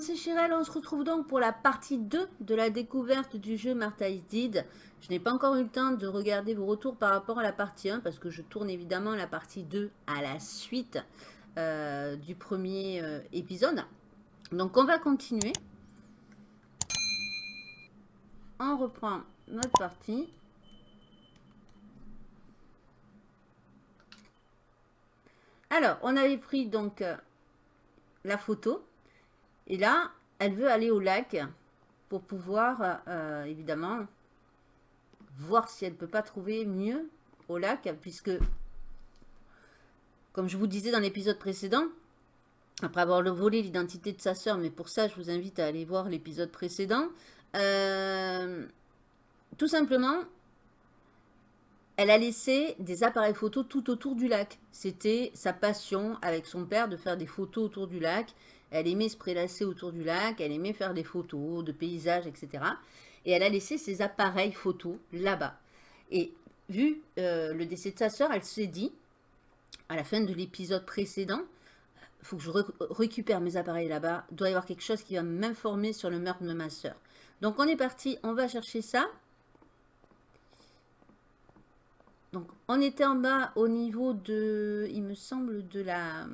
c'est Chirel. On se retrouve donc pour la partie 2 de la découverte du jeu Martha is. Je n'ai pas encore eu le temps de regarder vos retours par rapport à la partie 1 parce que je tourne évidemment la partie 2 à la suite euh, du premier euh, épisode. Donc on va continuer. On reprend notre partie. Alors, on avait pris donc euh, la photo. Et là, elle veut aller au lac pour pouvoir, euh, évidemment, voir si elle ne peut pas trouver mieux au lac, puisque, comme je vous disais dans l'épisode précédent, après avoir volé l'identité de sa sœur, mais pour ça, je vous invite à aller voir l'épisode précédent, euh, tout simplement, elle a laissé des appareils photos tout autour du lac. C'était sa passion avec son père de faire des photos autour du lac. Elle aimait se prélasser autour du lac, elle aimait faire des photos de paysages, etc. Et elle a laissé ses appareils photos là-bas. Et vu euh, le décès de sa sœur, elle s'est dit, à la fin de l'épisode précédent, il faut que je récupère mes appareils là-bas. Il doit y avoir quelque chose qui va m'informer sur le meurtre de ma sœur. Donc on est parti, on va chercher ça. Donc on était en bas au niveau de, il me semble, de la...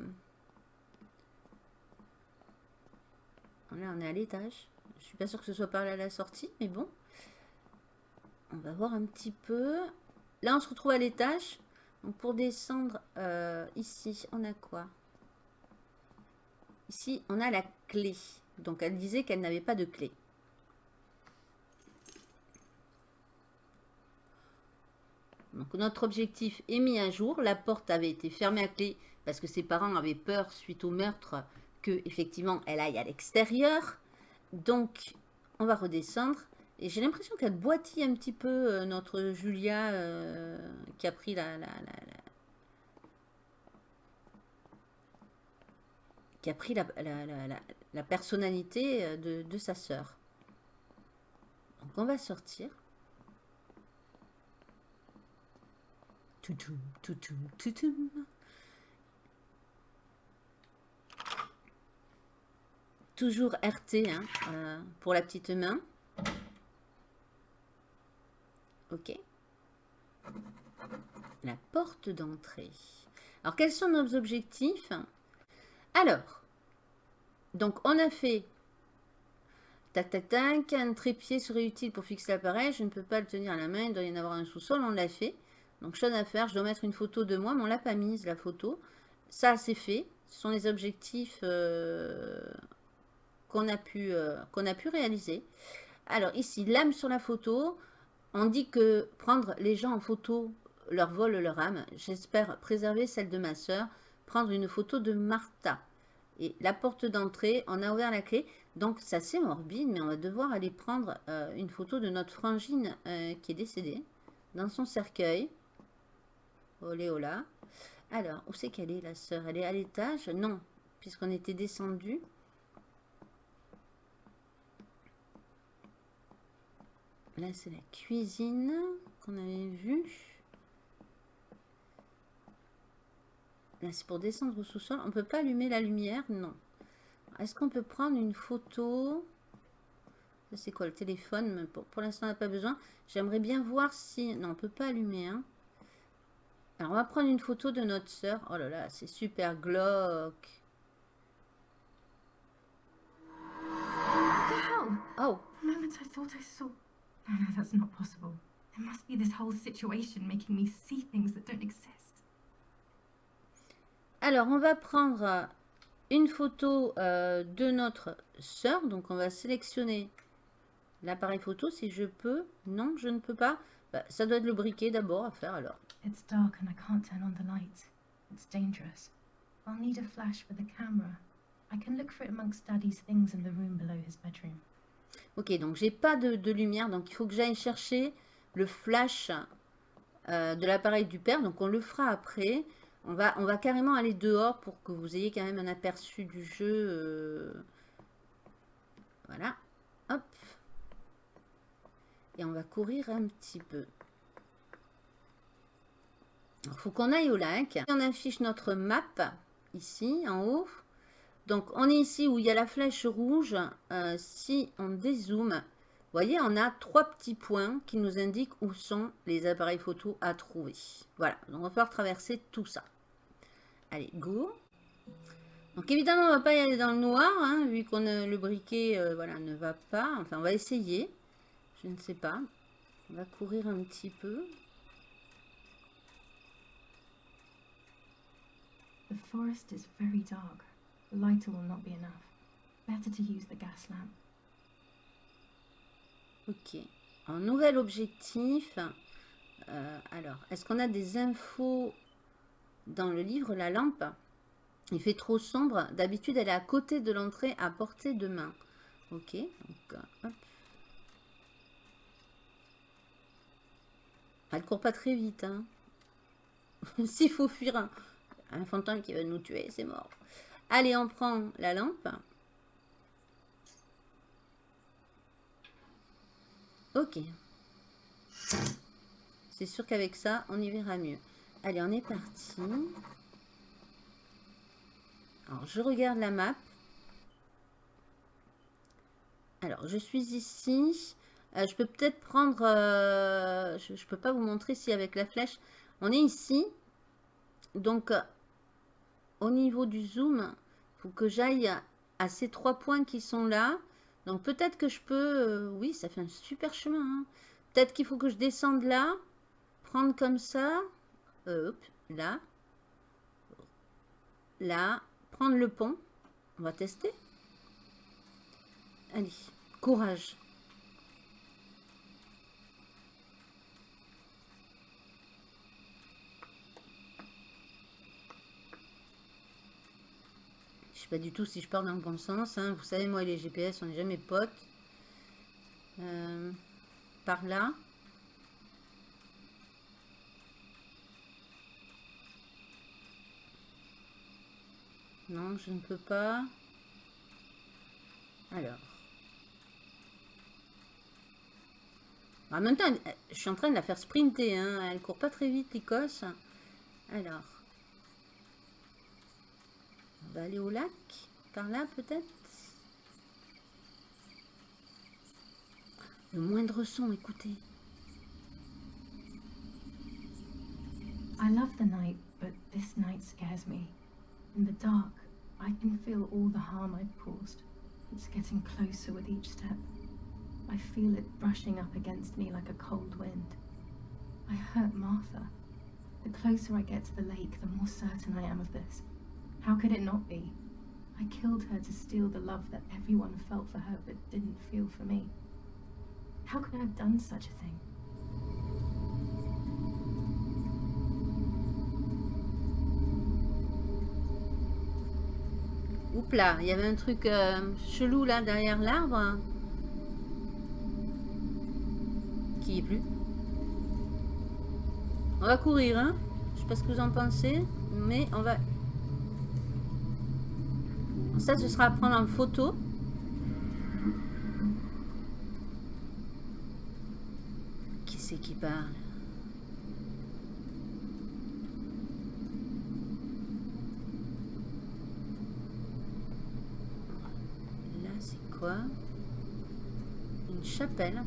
Là, on est à l'étage. Je suis pas sûre que ce soit par là à la sortie, mais bon. On va voir un petit peu. Là, on se retrouve à l'étage. Donc, pour descendre euh, ici, on a quoi? Ici, on a la clé. Donc, elle disait qu'elle n'avait pas de clé. Donc, notre objectif est mis à jour. La porte avait été fermée à clé parce que ses parents avaient peur suite au meurtre que effectivement elle aille à l'extérieur. Donc, on va redescendre. Et j'ai l'impression qu'elle boitille un petit peu euh, notre Julia euh, qui a pris la, qui a pris la, la personnalité euh, de, de, sa sœur. Donc on va sortir. Toutoum, toutoum, toutoum. Toujours RT hein, euh, pour la petite main. Ok. La porte d'entrée. Alors, quels sont nos objectifs? Alors, donc, on a fait Tac, tac, tac. Un trépied serait utile pour fixer l'appareil. Je ne peux pas le tenir à la main. Il doit y en avoir un sous-sol. On l'a fait. Donc, chose à faire. Je dois mettre une photo de moi, mais on l'a pas mise, la photo. Ça, c'est fait. Ce sont les objectifs euh, qu'on a, pu, euh, qu'on a pu réaliser. Alors ici, l'âme sur la photo, on dit que prendre les gens en photo leur vole leur âme. J'espère préserver celle de ma soeur. Prendre une photo de Martha. Et la porte d'entrée, on a ouvert la clé. Donc c'est assez morbide, mais on va devoir aller prendre euh, une photo de notre frangine euh, qui est décédée. Dans son cercueil. Olé, ola. Alors, où c'est qu'elle est la sœur? Elle est à l'étage? Non, puisqu'on était descendu. Là, c'est la cuisine qu'on avait vue. Là, c'est pour descendre au sous-sol. On ne peut pas allumer la lumière? Non. Est-ce qu'on peut prendre une photo? C'est quoi le téléphone? Pour, l'instant, on n'a pas besoin. J'aimerais bien voir si... Non, on ne peut pas allumer. Hein. Alors, on va prendre une photo de notre soeur. Oh là là, c'est super glauque. Oh. No, no, that's not possible. There must be this whole situation making me see things that don't exist. Alors, on va prendre une photo euh, de notre sœur. Donc, on va sélectionner l'appareil photo si je peux. Non, je ne peux pas. Bah, ça doit être le briquet d'abord à faire alors. It's dark and I can't turn on the light. It's dangerous. I'll need a flash for the camera. I can look for it amongst Daddy's things in the room below his bedroom. Ok, donc j'ai pas de, lumière, donc il faut que j'aille chercher le flash euh, de l'appareil du père. Donc on le fera après. On va, on va carrément aller dehors pour que vous ayez quand même un aperçu du jeu. Euh. Voilà. Hop. Et on va courir un petit peu. Il faut qu'on aille au lac. On affiche notre map ici en haut. Donc, on est ici où il y a la flèche rouge. Euh, si on dézoome, vous voyez, on a trois petits points qui nous indiquent où sont les appareils photo à trouver. Voilà, donc on va pouvoir traverser tout ça. Allez, go donc évidemment, on ne va pas y aller dans le noir, hein, vu qu'on le briquet euh, voilà, ne va pas. Enfin, on va essayer. Je ne sais pas. On va courir un petit peu. The forest is very dark. Lighter will not be enough. Better to use the gas lamp. Ok. En nouvel objectif. Euh, alors, est-ce qu'on a des infos dans le livre La lampe? Il fait trop sombre. D'habitude, elle est à côté de l'entrée à portée de main. Ok. Donc, euh, Elle court pas très vite. Hein. S'il faut fuir un, un fantôme qui va nous tuer, c'est mort. Allez, on prend la lampe. Ok. C'est sûr qu'avec ça, on y verra mieux. Allez, on est parti. Alors, je regarde la map. Alors, je suis ici. Euh, je peux peut-être prendre... Euh, je ne peux pas vous montrer si avec la flèche. On est ici. Donc, euh, au niveau du zoom, faut que j'aille à ces trois points qui sont là. Donc, peut-être que je peux... oui, ça fait un super chemin. Hein. Peut-être qu'il faut que je descende là. Prendre comme ça. Hop, là. Là prendre le pont. On va tester. Allez, courage. Du tout si je pars dans le bon sens. Hein. Vous savez, moi et les GPS, on n'est jamais potes. Euh, par là. Non, je ne peux pas. Alors. En même temps, je suis en train de la faire sprinter. Hein. Elle court pas très vite, l'Écosse. Alors. Au lac. Par là, peut-être Le moindre son, écoutez. I love the night, but this night scares me. In the dark, I can feel all the harm I've caused. It's getting closer with each step. I feel it brushing up against me like a cold wind. I hurt Martha. The closer I get to the lake, the more certain I am of this. How could it not be? I killed her to steal the love that everyone felt for her but didn't feel for me. How could I have done such a thing? Oups là, il y avait un truc euh, chelou là derrière l'arbre. Qui est plus? On va courir, hein. Je sais pas ce que vous en pensez, mais on va... Ça, ce sera à prendre en photo. Qui c'est qui parle? Une chapelle.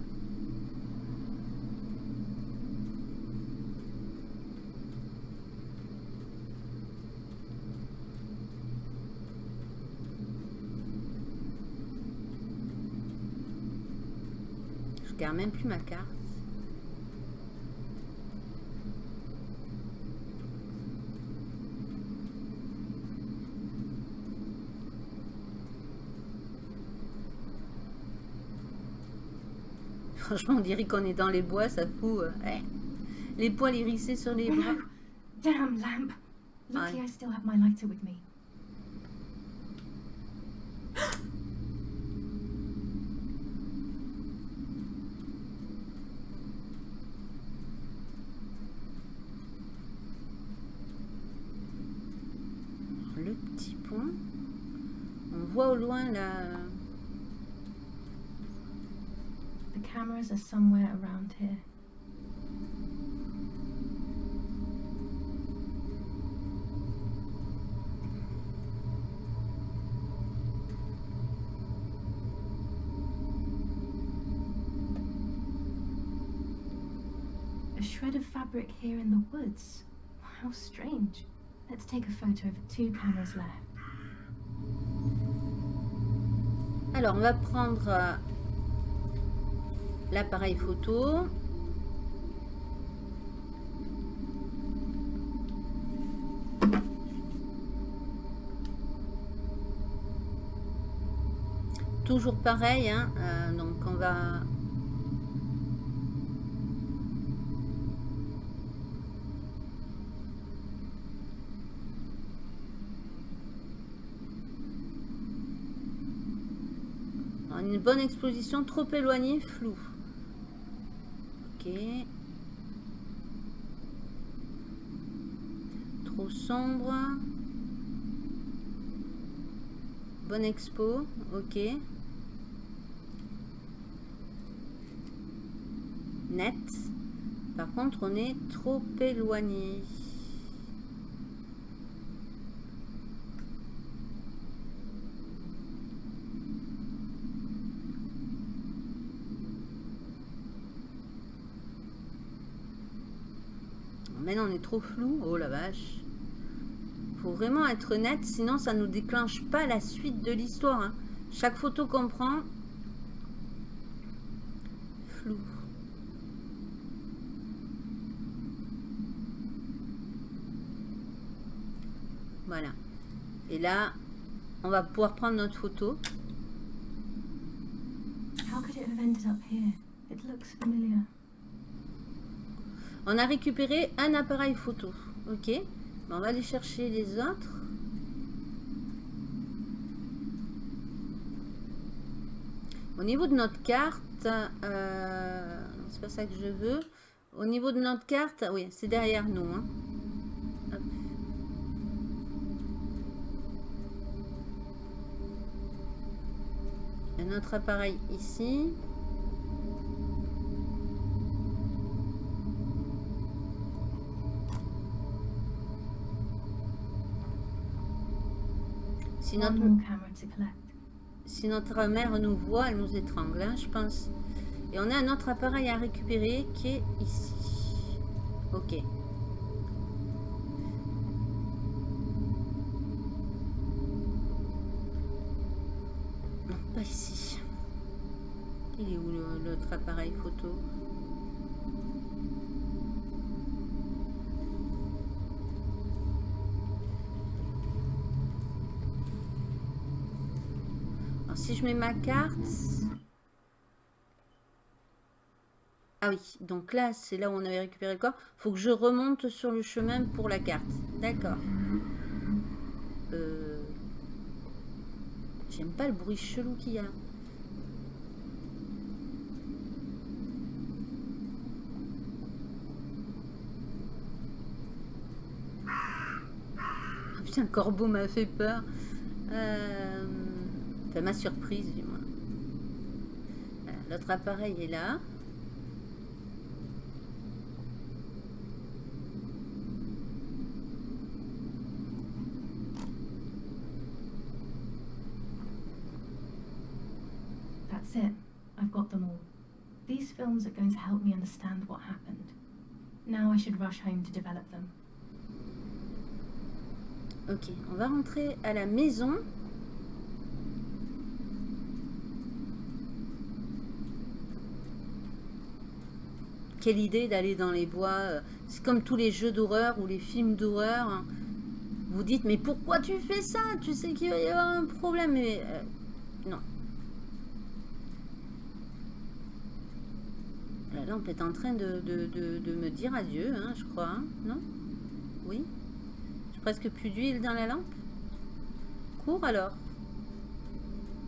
Je garde même plus ma carte. Franchement, on dirait qu'on est dans les bois, ça fout. Euh, les poils hérissés sur les bras. Damn lamp. Lucky I still have my lighter with me. stairs are somewhere around here. A shred of fabric here in the woods. How strange. Let's take a photo of two cameras left. Alors, on va prendre euh, l'appareil photo. Toujours pareil, hein, euh, donc on va... Une bonne exposition, trop éloignée, flou. Trop sombre. Bonne expo, ok. Net. Par contre, on est trop éloigné. On est trop flou. Oh la vache. Faut vraiment être net, sinon ça nous déclenche pas la suite de l'histoire. hein. Chaque photo qu'on prend, flou. Voilà. Et là, on va pouvoir prendre notre photo. How could it have ended up here? It looks familiar. On a récupéré un appareil photo. Ok. On va aller chercher les autres. Au niveau de notre carte, euh, c'est pas ça que je veux. Au niveau de notre carte, oui, c'est derrière nous. hein. Hop. A notre appareil ici. Si notre, si mère nous voit, elle nous étrangle, hein, je pense. Et on a un autre appareil à récupérer qui est ici. Ok. Non, pas ici. Il est où l'autre appareil photo? Si je mets ma carte... Ah oui, donc là, c'est là où on avait récupéré le corps. faut que je remonte sur le chemin pour la carte. D'accord. Euh... J'aime pas le bruit chelou qu'il y a. Ah, putain, le corbeau m'a fait peur. Euh... Enfin, m'a surprise, du moins. Voilà, L'autre appareil est là. That's it. I've got them all. These films are going to help me understand what happened. Now I should rush home to develop them. Ok, on va rentrer à la maison. Quelle idée d'aller dans les bois. euh, C'est comme tous les jeux d'horreur ou les films d'horreur. hein. Vous dites, mais pourquoi tu fais ça? Tu sais qu'il va y avoir un problème. Euh, non. La lampe est en train de me dire adieu, hein, je crois. hein, non? Oui? J'ai presque plus d'huile dans la lampe? Cours alors.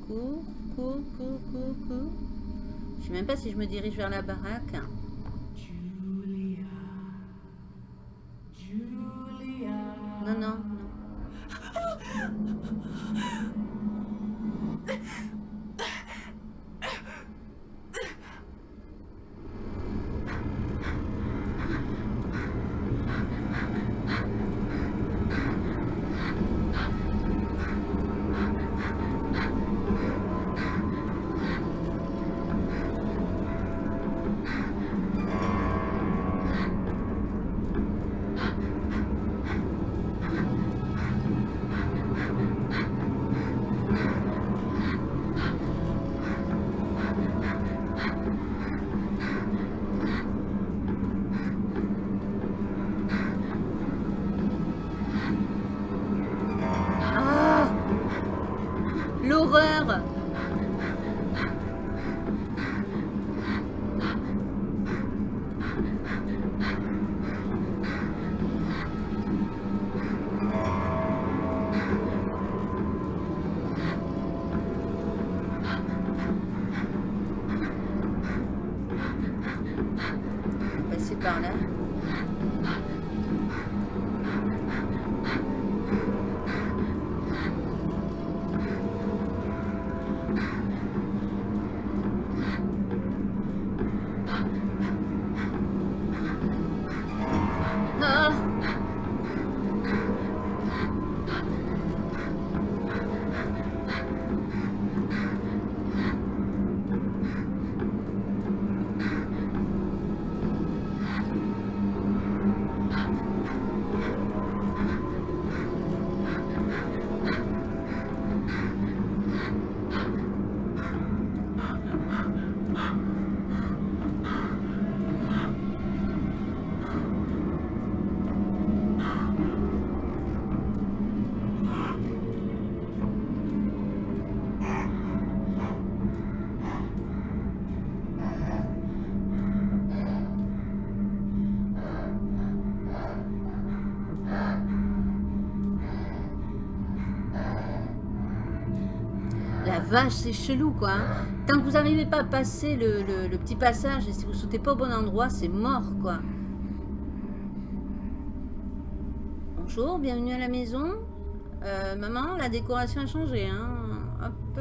Cours, cours, cours, cours, cours. Je sais même pas si je me dirige vers la baraque. Vache, c'est chelou quoi. hein. Tant que vous n'arrivez pas à passer le, petit passage et si vous sautez pas au bon endroit, c'est mort quoi. Bonjour, bienvenue à la maison. Euh, maman, la décoration a changé. Hein. Hop.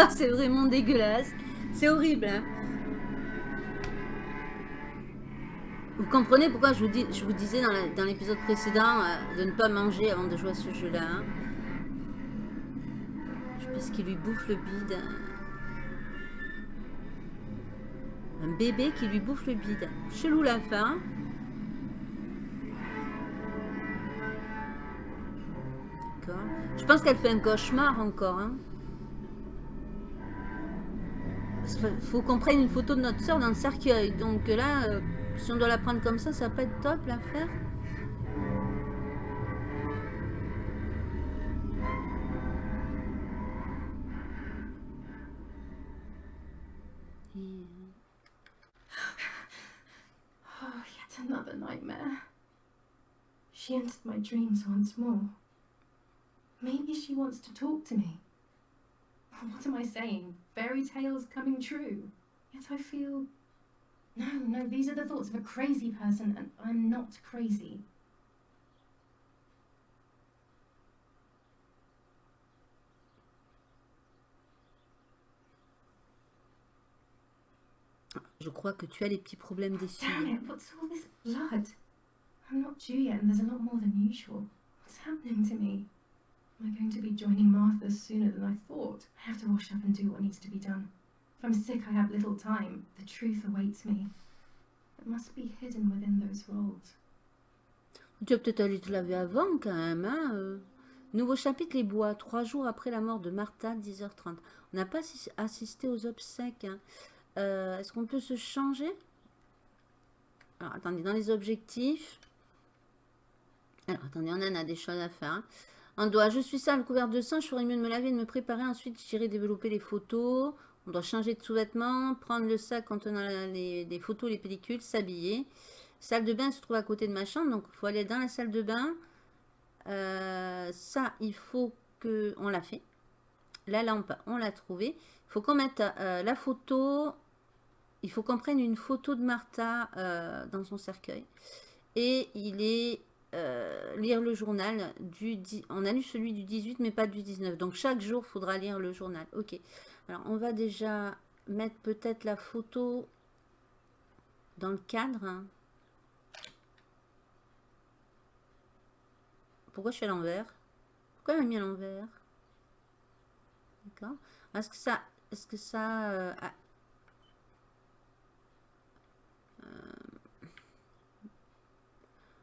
c'est vraiment dégueulasse. C'est horrible. hein. Vous comprenez pourquoi je vous, disais dans l'épisode précédent euh, de ne pas manger avant de jouer à ce jeu-là. hein. Je pense qu'il lui bouffe le bide. Un bébé qui lui bouffe le bide. Chelou la fin. D'accord. Je pense qu'elle fait un cauchemar encore. Hein. Faut qu'on prenne une photo de notre soeur dans le cercueil. Donc là, euh, si on doit la prendre comme ça, ça va pas être top l'affaire. Oh, yet another nightmare. She entered my dreams once more. Maybe she wants to talk to me. What am I saying? Fairy tales coming true. Yet I feel. No, no, these are the thoughts of a crazy person, and I'm not crazy. Je crois que tu as des petits problèmes des Damn it, what's all this blood? I'm not due yet, and there's a lot more than usual. What's happening to me? Am I going to be joining Martha sooner than I thought? I have to wash up and do what needs to be done. If I'm sick, I have little time. The truth awaits me. It must be hidden within those rolls. Tu vas peut-être aller te laver avant quand même. Hein euh. Nouveau chapitre, les bois. Trois jours après la mort de Martha, 10h30. On n'a pas assis- assisté aux obsèques. hein. Euh, Est-ce qu'on peut se changer? Alors, attendez, dans les objectifs. Alors, attendez, on en a des choses à faire. hein. Je suis sale, couvert de sang, je ferais mieux de me laver et de me préparer. Ensuite, j'irai développer les photos. On doit changer de sous-vêtements, prendre le sac contenant les, les photos, les pellicules, s'habiller. Salle de bain se trouve à côté de ma chambre, donc il faut aller dans la salle de bain. Euh, ça, il faut que... On l'a fait. La lampe, on l'a trouvée. Il faut qu'on mette euh, la photo il faut qu'on prenne une photo de Martha euh, dans son cercueil. Et il est euh, lire le journal du... On a lu celui du 18, mais pas du 19. Donc chaque jour, il faudra lire le journal. Ok. Alors, on va déjà mettre peut-être la photo dans le cadre. hein. Pourquoi je suis à l'envers? Pourquoi elle m'a mis à l'envers? D'accord. Est-ce que ça... Est-ce que ça... euh,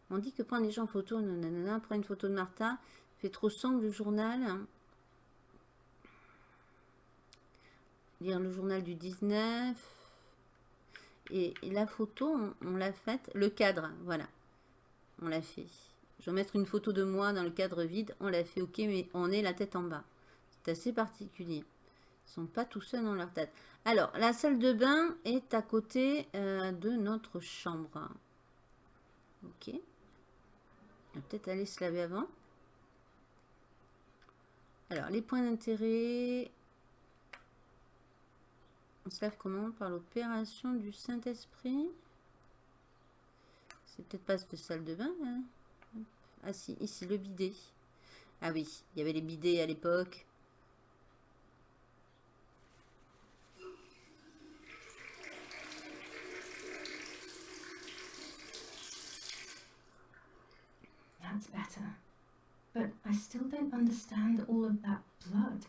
On dit que prendre les gens en photo, nanana, prends une photo de Martha, fait trop sombre le journal. Lire le journal du 19. Et, la photo, on, on l'a faite, le cadre, voilà. On l'a fait. Je vais mettre une photo de moi dans le cadre vide, on l'a fait, ok, mais on est la tête en bas. C'est assez particulier. Ils sont pas tout seuls dans leur tête. Alors, la salle de bain est à côté euh, de notre chambre. Ok. On va peut-être aller se laver avant. Alors, les points d'intérêt. On se lave comment? Par l'opération du Saint-Esprit. C'est peut-être pas cette salle de bain. hein ah si, ici, le bidet. Ah oui, il y avait les bidets à l'époque. That's better. But I still don't understand all of that blood.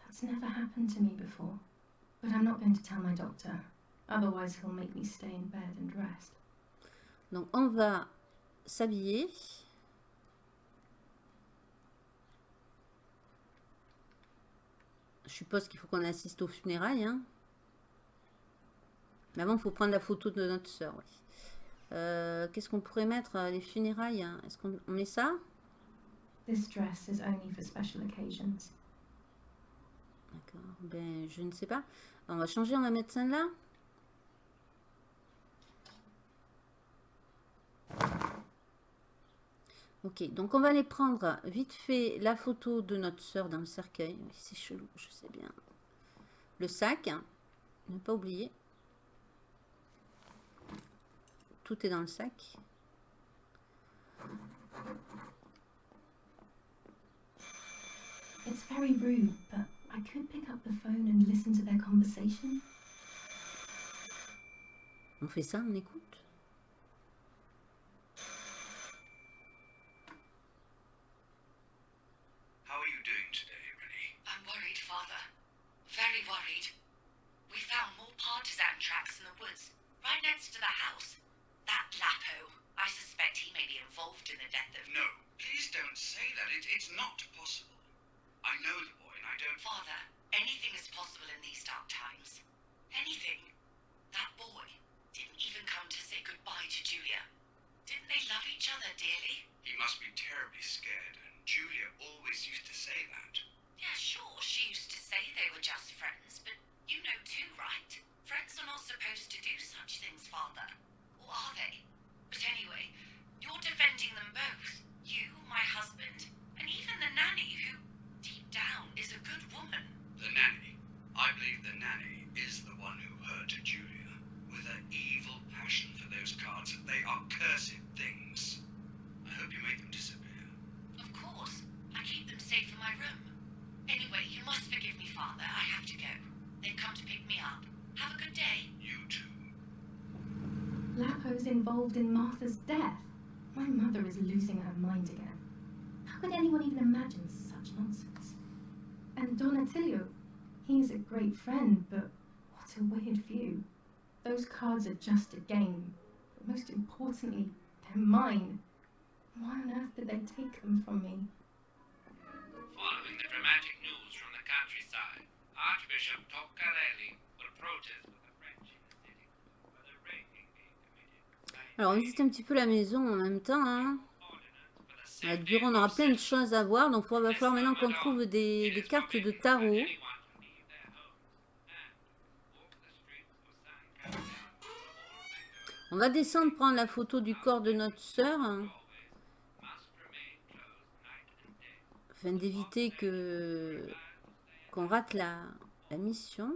That's never happened to me before. But I'm not going to tell my doctor. Otherwise, he'll make me stay in bed and rest. Donc, on va s'habiller. Je suppose qu'il faut qu'on assiste aux funérailles. hein. Mais avant, il faut prendre la photo de notre soeur. Oui. Euh, Qu'est-ce qu'on pourrait mettre euh, Les funérailles. hein? Est-ce qu'on on met ça? This dress is only for special occasions. D'accord. Ben, je ne sais pas. On va changer, on va mettre celle-là? Ok, donc on va aller prendre vite fait la photo de notre soeur dans le cercueil. Oui, C'est chelou, je sais bien. Le sac, hein, ne pas oublier. Tout est dans le sac. It's very rude, but I could pick up the phone and listen to their conversation. On fait ça, on écoute? Not possible. I know the boy, and I don't. Father, anything is possible in these dark times. Anything. That boy didn't even come to say goodbye to Julia. Didn't they love each other dearly? He must be terribly scared, and Julia always used to say that. Yeah, sure, she used to say they were just friends, but you know too, right? Friends are not supposed to do such things, Father. Or are they? But anyway, you're defending them both. You, my husband, and even the nanny who, deep down, is a good woman. The nanny. I believe the nanny is the one who hurt Julia. With her evil passion for those cards, they are cursed things. I hope you make them disappear. Of course, I keep them safe in my room. Anyway, you must forgive me, Father. I have to go. They've come to pick me up. Have a good day. You too. Lapo's involved in Martha's death. My mother is losing her mind again. How could anyone even imagine such nonsense? And Don Attilio, he's a great friend, but what a weird view. Those cards are just a game, but most importantly, they're mine. Why on earth did they take them from me? Alors, on visite un petit peu la maison en même temps. hein. À on aura plein de choses à voir. Donc, il va falloir maintenant qu'on trouve des, cartes de tarot. On va descendre prendre la photo du corps de notre sœur. hein, afin d'éviter que qu'on rate la mission.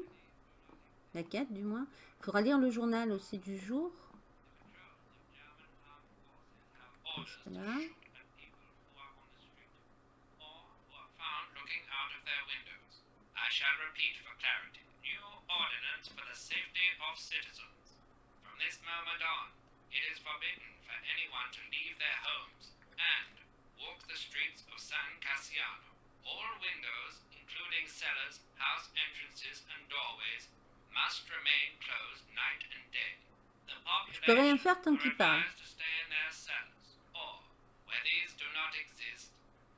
La quête, du moins. Il faudra lire le journal aussi du jour. I shall repeat for clarity. New ordinance for the safety of citizens. From this moment on, it is forbidden for anyone to leave their homes and walk the streets of San Cassiano. All windows, including cellars, house entrances, and doorways, must remain closed night and day. The population are advised to stay in where these do not exist,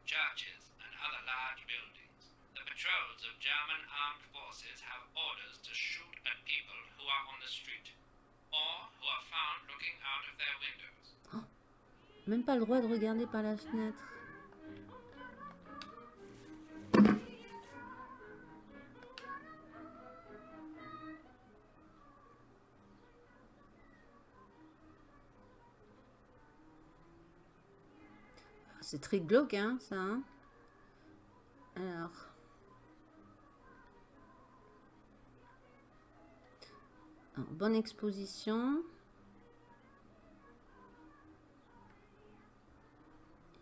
churches and other large buildings. The patrols of German armed forces have orders to shoot at people who are on the street, or who are found looking out of their windows. Oh, Même pas le droit de regarder par la fenêtre. C'est très glauque, hein, ça. hein. Alors. Alors, bonne exposition.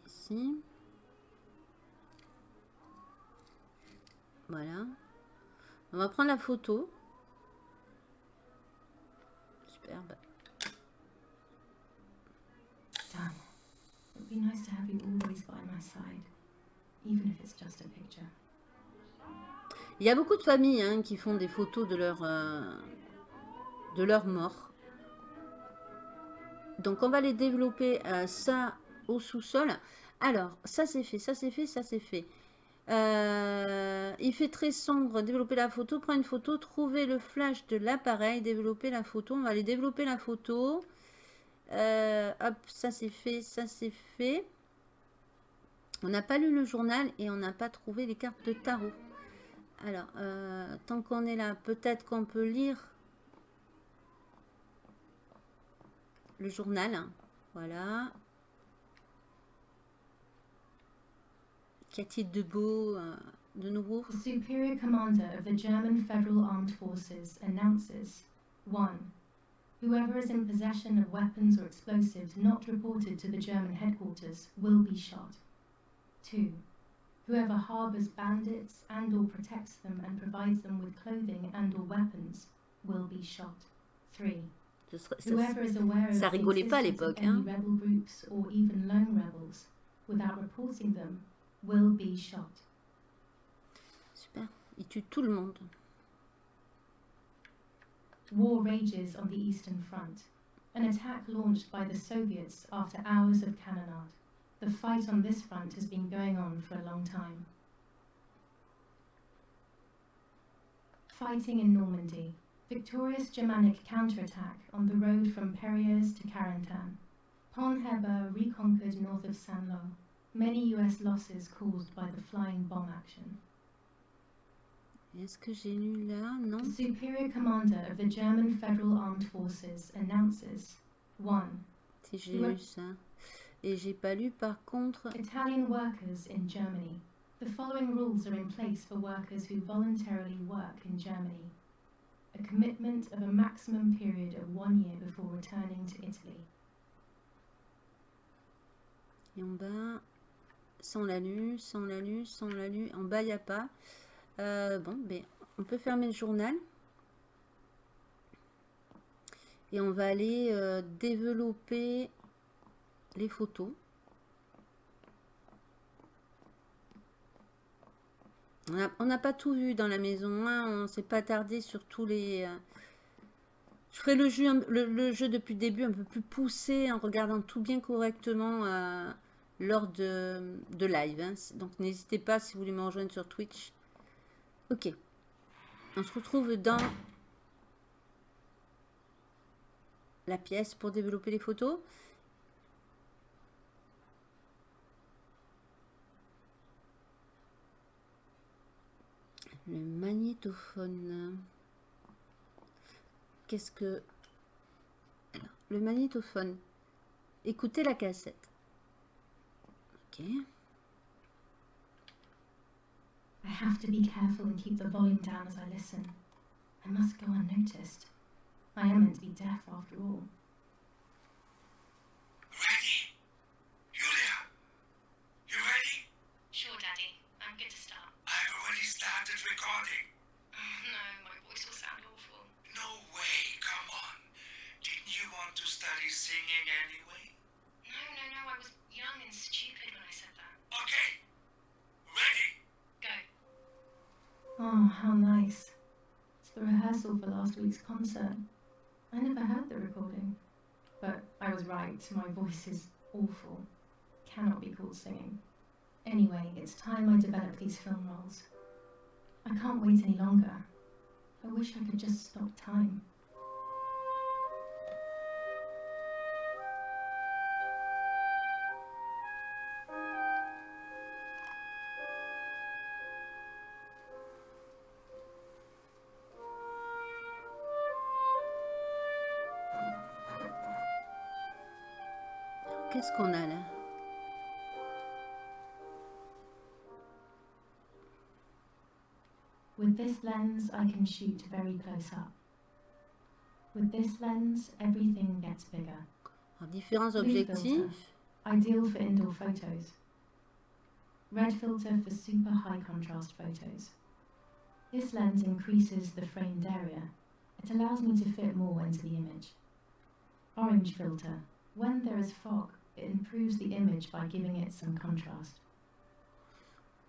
Ici. Voilà. On va prendre la photo. Superbe. Done. It would Il y a beaucoup de familles hein, qui font des photos de leur, euh, de leur mort. Donc on va les développer euh, ça au sous-sol. Alors, ça c'est fait, ça c'est fait, ça c'est fait. Euh, il fait très sombre, développer la photo, prendre une photo, trouver le flash de l'appareil, développer la photo. On va aller développer la photo. Euh, hop, ça c'est fait, ça c'est fait. On n'a pas lu le journal et on n'a pas trouvé les cartes de tarot. Alors, euh, tant qu'on est là, peut-être qu'on peut lire le journal. Voilà. Qu'y a-t-il de beau euh, de nouveau? The Superior Commander of the German Federal Armed Forces announces 1. Whoever is in possession of weapons or explosives not reported to the German headquarters will be shot. 2. Whoever harbors bandits and or protects them and provides them with clothing and or weapons will be shot. 3. Ça- Whoever is aware of the rigolait pas à existence of l'époque, any hein. rebel groups or even lone rebels without reporting them will be shot. Super. Il tue tout le monde. War rages on the Eastern Front. An attack launched by the Soviets after hours of cannonade. The fight on this front has been going on for a long time. Fighting in Normandy. Victorious Germanic counterattack on the road from Perriers to Carentan. Pont Heber reconquered north of Saint-Lô. Many US losses caused by the flying bomb action. Est-ce que j'ai lu là? Non. The Superior Commander of the German Federal Armed Forces announces 1. Si j'ai lu ça. Et j'ai pas lu par contre. Italian workers in Germany. The following rules are in place for workers who voluntarily work in Germany. A commitment of a maximum period of one year before returning to Italy. Et en bas, on l'a on l'a on l'a. En bas, il n'y a pas. Euh, bon, ben, on peut fermer le journal. Et on va aller euh, développer les photos. On n'a pas tout vu dans la maison. hein, On s'est pas attardé sur tous les... euh, Je ferai le jeu, depuis le début un peu plus poussé en regardant tout bien correctement lors de, de live. hein. Donc n'hésitez pas si vous voulez me rejoindre sur Twitch. Ok. On se retrouve dans la pièce pour développer les photos. Le magnétophone. Qu'est-ce que... Le magnétophone. Écoutez la cassette. Ok. I have to be careful and keep the volume down as I listen. I must go unnoticed. I am meant to be deaf after all. Last week's concert. I never heard the recording. But I was right, my voice is awful. Cannot be called singing. Anyway, it's time I develop these film roles. I can't wait any longer. I wish I could just stop time. Qu'est-ce qu'on a là With this lens, I can shoot very close up. With this lens, everything gets bigger. Alors, différents objectifs. filter. Ideal for indoor photos. Red filter for super high contrast photos. This lens increases the framed area. It allows me to fit more into the image. Orange filter. When there is fog, it improves the image by giving it some contrast.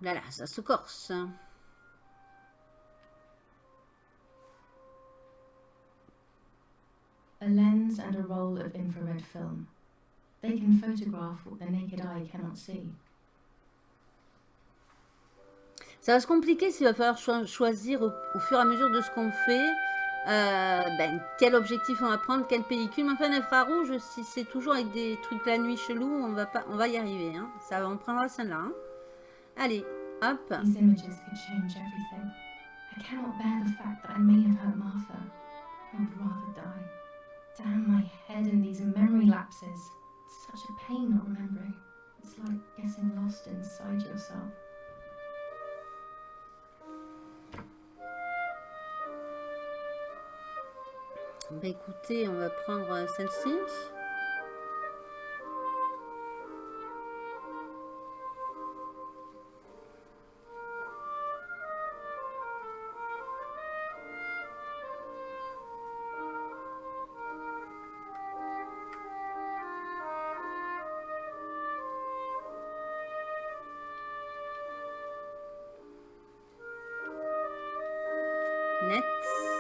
Là, là, ça se corse. A lens and a roll of infrared film. They can photograph what the naked eye cannot see. Ça va se compliquer s'il va falloir cho- choisir au, au fur et à mesure de ce qu'on fait. Euh, ben, quel objectif on va prendre, quelle pellicule. Enfin, l'infrarouge, si c'est toujours avec des trucs la nuit chelou, on va, on va y arriver. Hein. Ça, on prendra celle-là. hein. Allez, hop. These images could change everything. I cannot bear the fact that I may have hurt Martha. I would rather die. Damn my head and these memory lapses. It's such a pain not remembering. It's like getting lost inside yourself. Bah écoutez, on va prendre euh, celle-ci. Net.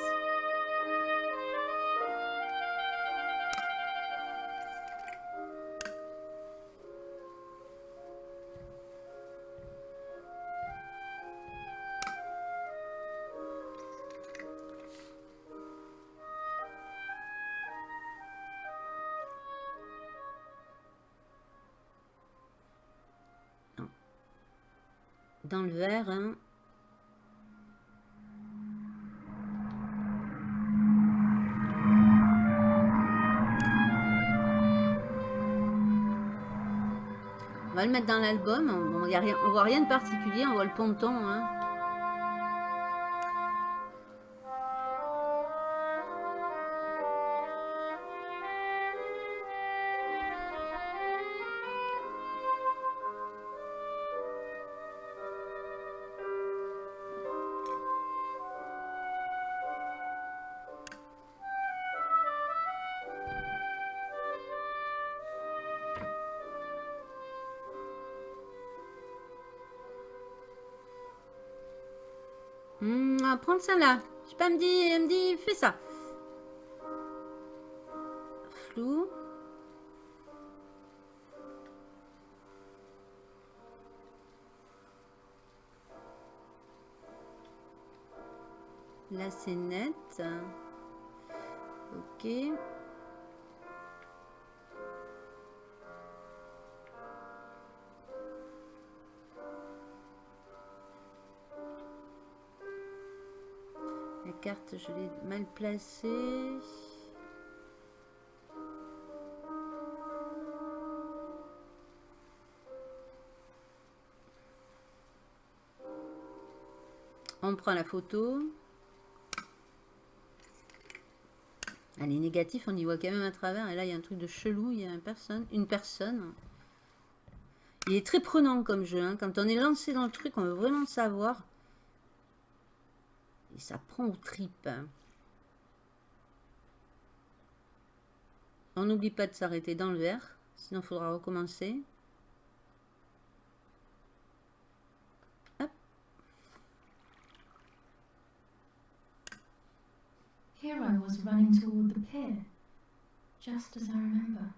Le verre, hein. On va le mettre dans l'album. On, voit rien de particulier. On voit le ponton. Prendre celle-là. Je sais pas, me dit, elle me dit, fais ça. Flou. Là, c'est net. Ok. Carte, je l'ai mal placée. On prend la photo. Ah, les négatifs, on y voit quand même à travers. Et là, il y a un truc de chelou. Il y a une personne. Une personne. Il est très prenant comme jeu. hein. Quand on est lancé dans le truc, on veut vraiment savoir. Et ça prend aux tripes. On n'oublie pas de s'arrêter dans le verre. Sinon, il faudra recommencer. Here I was running toward the pier, just as I remember.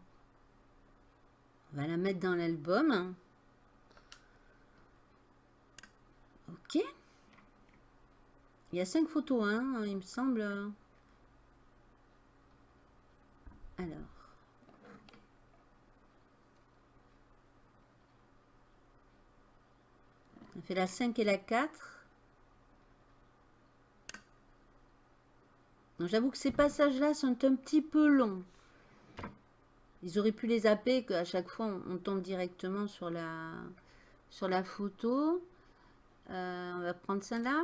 On va la mettre dans l'album. Ok. Il y a cinq photos, hein, il me semble. Alors. On fait la 5 et la 4. Donc, J'avoue que ces passages-là sont un petit peu longs. Ils auraient pu les zapper, qu'à chaque fois on, on tombe directement sur la, sur la photo. Euh, on va prendre celle-là.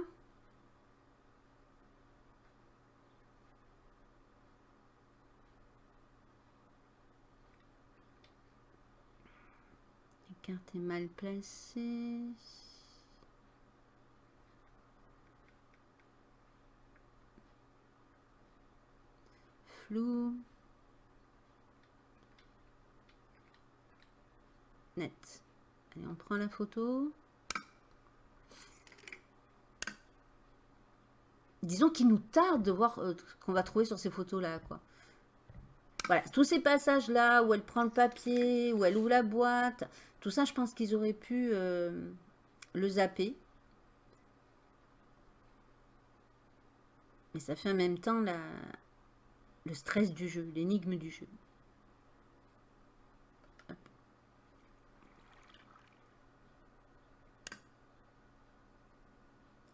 Carte mal placée. Flou. Net. Allez, on prend la photo. Disons qu'il nous tarde de voir euh, ce qu'on va trouver sur ces photos-là, quoi. Voilà, tous ces passages-là où elle prend le papier, où elle ouvre la boîte, tout ça, je pense qu'ils auraient pu euh, le zapper. Mais ça fait en même temps la, le stress du jeu, l'énigme du jeu.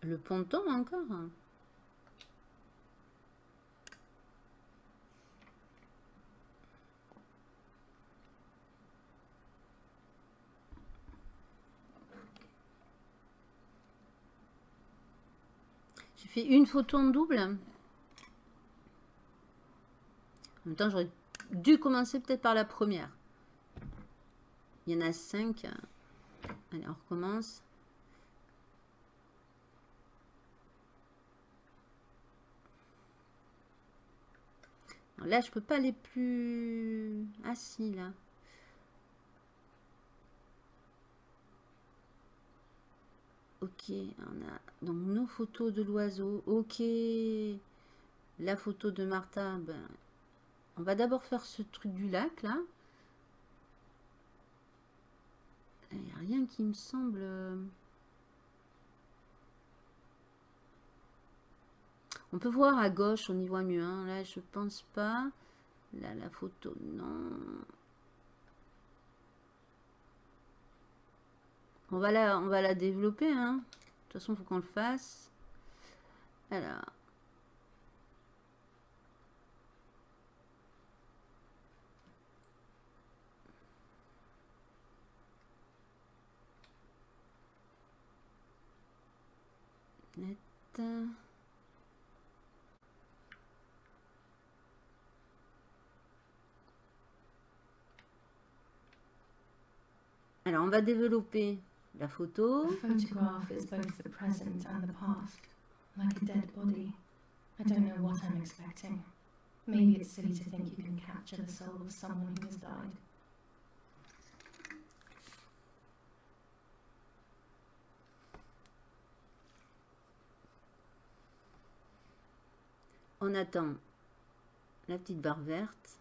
Le ponton encore J'ai fait une photo en double? En même temps, j'aurais dû commencer peut-être par la première. Il y en a cinq. Allez, on recommence. Là, je peux pas aller plus... Ah si, là. Ok, on a donc nos photos de l'oiseau. Ok, la photo de Martha. Ben, on va d'abord faire ce truc du lac là. Il n'y a rien qui me semble. euh, On peut voir à gauche, on y voit mieux. hein. Là, je pense pas. Là, la photo, non. On va la, on va la développer. Hein. De toute façon, il faut qu'on le fasse. Alors. Alors, on va développer la photo. The photograph is both the present and the past, like a dead body. I don't know what I'm expecting. Maybe it's silly to think you can capture the soul of someone who has died. On attend la petite barre verte.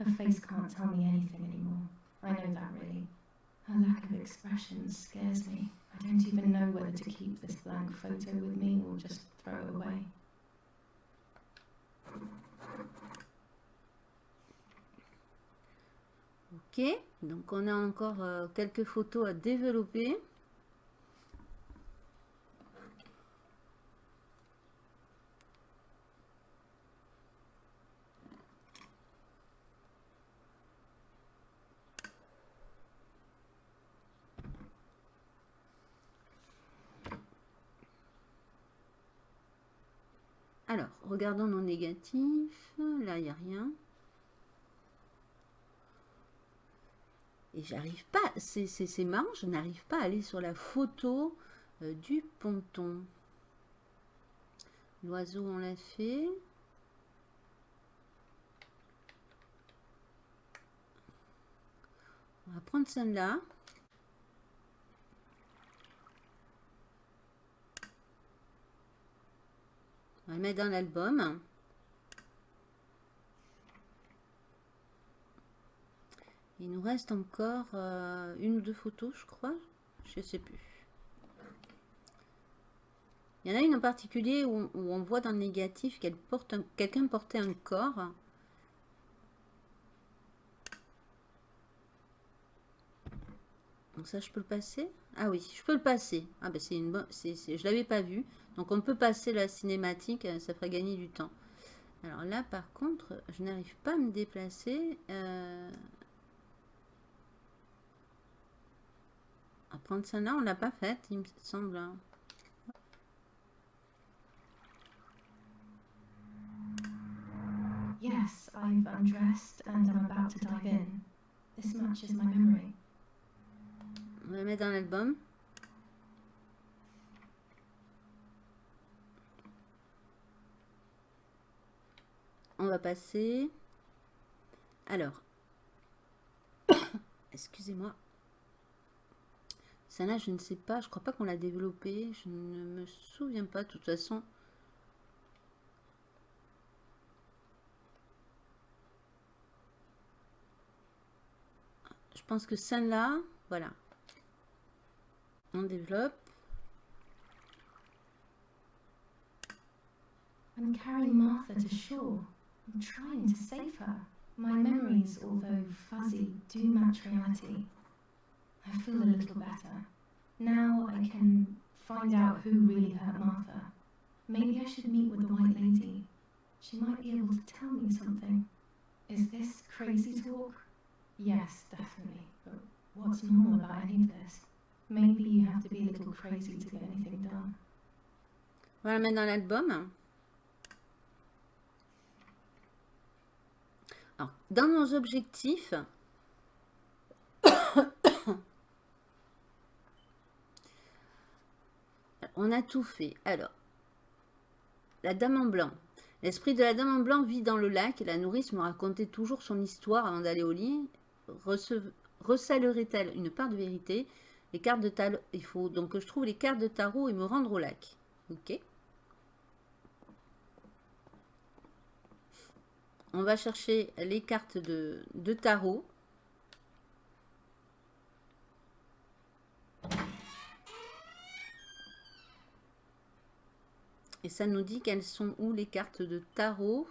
Her face mm-hmm. can't tell me anything anymore. I know that really. Her lack of expression scares me. I don't even know whether to keep this blank photo with me or just throw it away. Ok, donc on a encore euh, quelques photos à développer. Regardons nos négatifs. Là, il n'y a rien. Et j'arrive pas, c'est marrant, je n'arrive pas à aller sur la photo euh, du ponton. L'oiseau, on l'a fait. On va prendre celle-là. Mettre dans l'album. Il nous reste encore euh, une ou deux photos, je crois. Je sais plus. Il y en a une en particulier où, on voit dans le négatif qu'elle porte un- quelqu'un portait un corps. Donc ça, je peux le passer? Ah oui, je peux le passer. Ah ben c'est une bonne... Je l'avais pas vu. Donc on peut passer la cinématique, euh, ça ferait gagner du temps. Alors là, par contre, je n'arrive pas à me déplacer. Euh... À prendre celle-là, on l'a pas faite, il me semble. hein. Yes, I've undressed and I'm about to dive in. This matches my memory. On va mettre dans l'album. On va passer. Alors. Excusez-moi. Celle-là, je ne sais pas. Je crois pas qu'on l'a développée. Je ne me souviens pas. De toute façon. Je pense que celle-là, voilà. On développe. Carrying Martha to shore. I'm trying to save her. My memories, although fuzzy, do match reality. I feel a little better. Now I can find out who really hurt Martha. Maybe I should meet with the White Lady. She might be able to tell me something. Is this crazy talk? Yes, definitely. But what's normal about any of this? Maybe you have to be a little crazy to get anything done. On va la mettre dans Dans nos objectifs, on a tout fait. Alors, la dame en blanc. L'esprit de la dame en blanc vit dans le lac la nourrice me racontait toujours son histoire avant d'aller au lit. Rece- Recèlerait-elle une part de vérité? Les cartes de tarot, il faut donc que je trouve les cartes de tarot et me rendre au lac. Ok. On va chercher les cartes de, de tarot. Et ça nous dit qu'elles sont où les cartes de tarot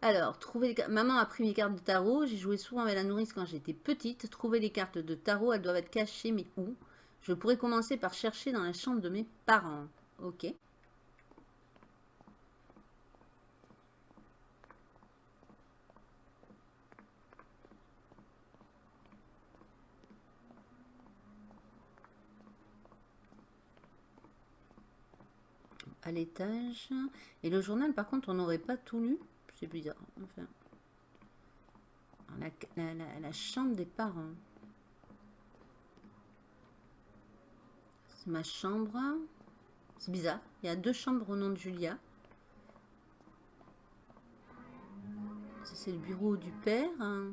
Alors, trouver les maman a pris mes cartes de tarot. J'ai joué souvent avec la nourrice quand j'étais petite. Trouver les cartes de tarot, elles doivent être cachées, mais où? Je pourrais commencer par chercher dans la chambre de mes parents. Ok. À l'étage. Et le journal, par contre, on n'aurait pas tout lu. C'est bizarre. Enfin, la, la- chambre des parents. C'est ma chambre. C'est bizarre. Il y a deux chambres au nom de Julia. C'est le bureau du père. hein.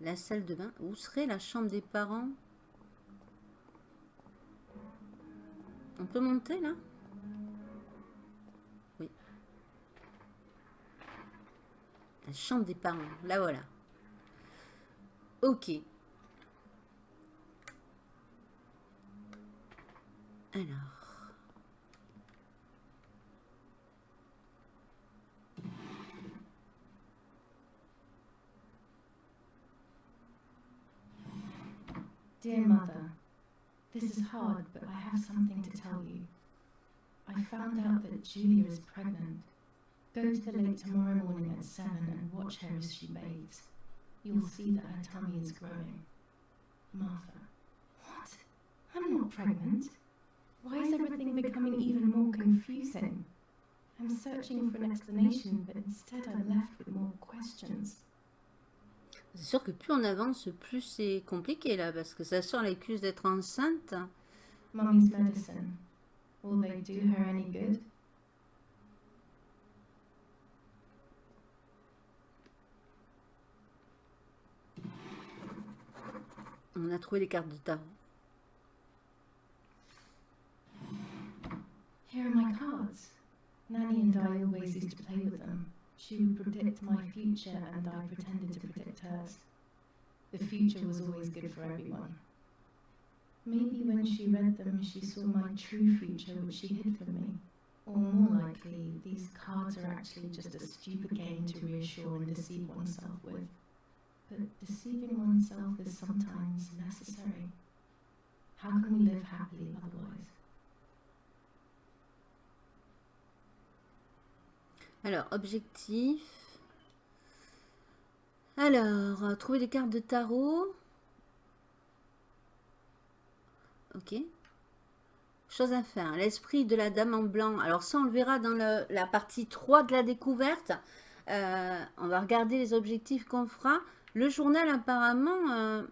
La salle de bain. Où serait la chambre des parents? On peut monter là? Oui. La chambre des parents. Là voilà. Ok. Alors. This is hard, but I have something to tell you. I found out that Julia is pregnant. Go to the lake tomorrow morning at seven and watch her as she bathes. You'll see that her tummy is growing. Martha. What? I'm not pregnant. Why is everything becoming even more confusing. I'm searching for an explanation, but instead I'm left with more questions. C'est sûr que plus on avance, plus c'est compliqué là, parce que ça sort l'accuse d'être enceinte. Mummy's medicine. Will they do her any good? On a trouvé les cartes de tarot. Here are my cards. Nanny and I always used to play with them. She would predict my future, and I pretended to predict hers. The future was always good for everyone. Maybe when she read them, she saw my true future, which she hid from me. Or more likely, these cards are actually just a stupid game to reassure and deceive oneself with. But deceiving oneself is sometimes necessary. How can we live happily otherwise? Alors, objectif. Alors, euh, trouver des cartes de tarot. Ok. Chose à faire. L'esprit de la dame en blanc. Alors ça, on le verra dans la partie 3 de la découverte. Euh, on va regarder les objectifs qu'on fera. Le journal, apparemment... euh,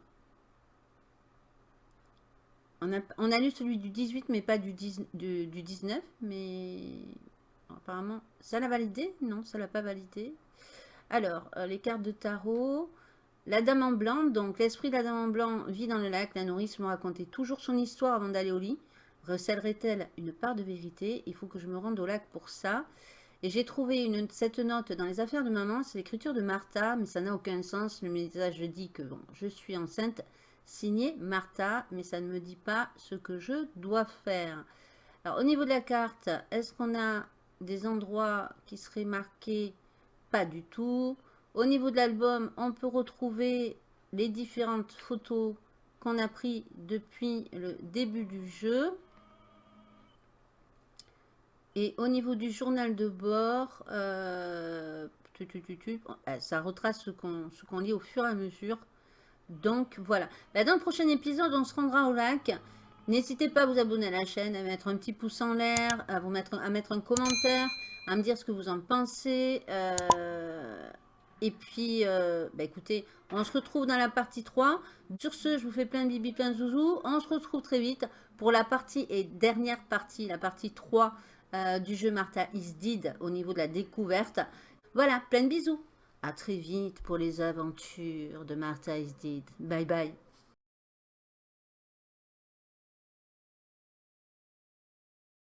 on, a, lu celui du 18, mais pas du, 10 du, du 19. Mais apparemment, ça l'a validé? Non, ça l'a pas validé. Alors, euh, les cartes de tarot. La dame en blanc, donc l'esprit de la dame en blanc vit dans le lac. La nourrice me racontait toujours son histoire avant d'aller au lit. Recèlerait-elle une part de vérité? Il faut que je me rende au lac pour ça. Et j'ai trouvé cette note dans les affaires de maman. C'est l'écriture de Martha, mais ça n'a aucun sens. Le message dit que bon, je suis enceinte. Signé Martha, mais ça ne me dit pas ce que je dois faire. Alors, au niveau de la carte, est-ce qu'on a des endroits qui seraient marqués Pas du tout. Au niveau de l'album, on peut retrouver les différentes photos qu'on a prises depuis le début du jeu. Et au niveau du journal de bord, euh, euh, ça retrace ce qu'on ce qu'on lit au fur et à mesure. Donc voilà. Bah, dans le prochain épisode, on se rendra au lac. N'hésitez pas à vous abonner à la chaîne, à mettre un petit pouce en l'air, à vous mettre, à mettre un commentaire, à me dire ce que vous en pensez. euh, et puis, euh, bah, écoutez, on se retrouve dans la partie 3. Sur ce, je vous fais plein de bibi, plein de zouzous. On se retrouve très vite pour la partie et dernière partie, la partie 3 euh, du jeu Martha is Dead au niveau de la découverte. Voilà, plein de bisous. À très vite pour les aventures de Martha is Dead. Bye bye.